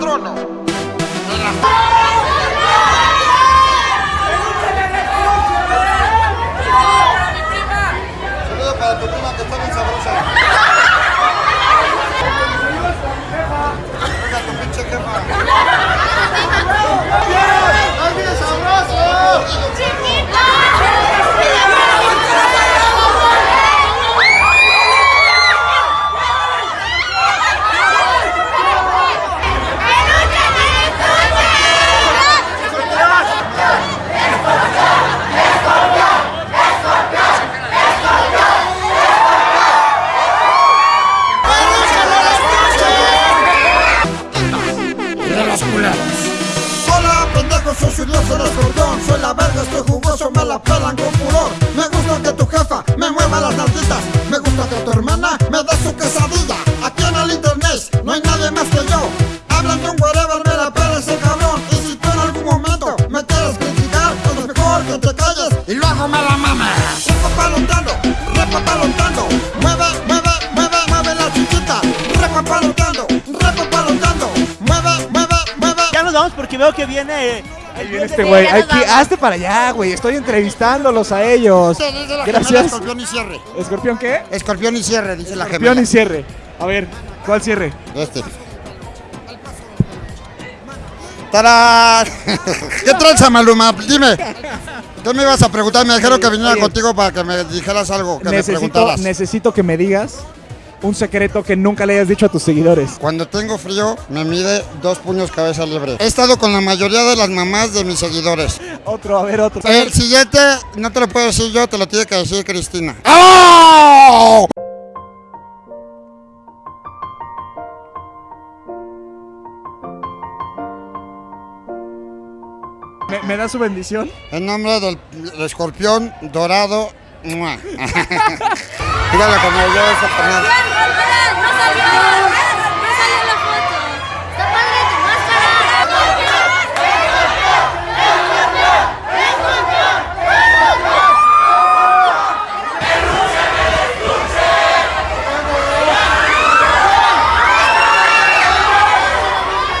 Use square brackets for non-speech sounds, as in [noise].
Patrono de la... Saludo para tu curioso el escorpión Soy la verga, estoy jugoso, me la pelan con furor. Me gusta que tu jefa me mueva las nalguitas. Me gusta que tu hermana me dé su quesadilla. Aquí en el internet no hay nadie más que yo. Hablan de un whatever, me la pela ese cabrón. Y si tú en algún momento me quieres criticar Pues es mejor que te calles y luego me la mames. Repapalotando, repapalotando Mueve, mueve, mueve, mueve la chiquita Repapalotando, repapalotando Mueve, mueve, mueve. Ya nos vamos porque veo que viene. El Viene este güey. Hazte para allá, güey. Estoy entrevistándolos a ellos. Gracias. escorpión y cierre. ¿Escorpión qué? Escorpión y cierre, dice la Escorpión gemela. y cierre. A ver, ¿cuál cierre? Este. ¡Tarán! [laughs] ¿Qué tranza, Maluma? Dime. ¿Qué me ibas a preguntar? Me dijeron que viniera contigo para que me dijeras algo, que me Necesito, preguntaras. necesito que me digas un secreto que nunca le hayas dicho a tus seguidores. Cuando tengo frío, me mide dos puños cabeza libre. He estado con la mayoría de las mamás de mis seguidores. Otro, a ver, otro. El siguiente, no te lo puedo decir yo, te lo tiene que decir Cristina. ¡Oh! ¿Me, me da su bendición? En nombre del escorpión dorado. ¡Mua! [laughs] Dígale como yo esa carnal. ¡No salió!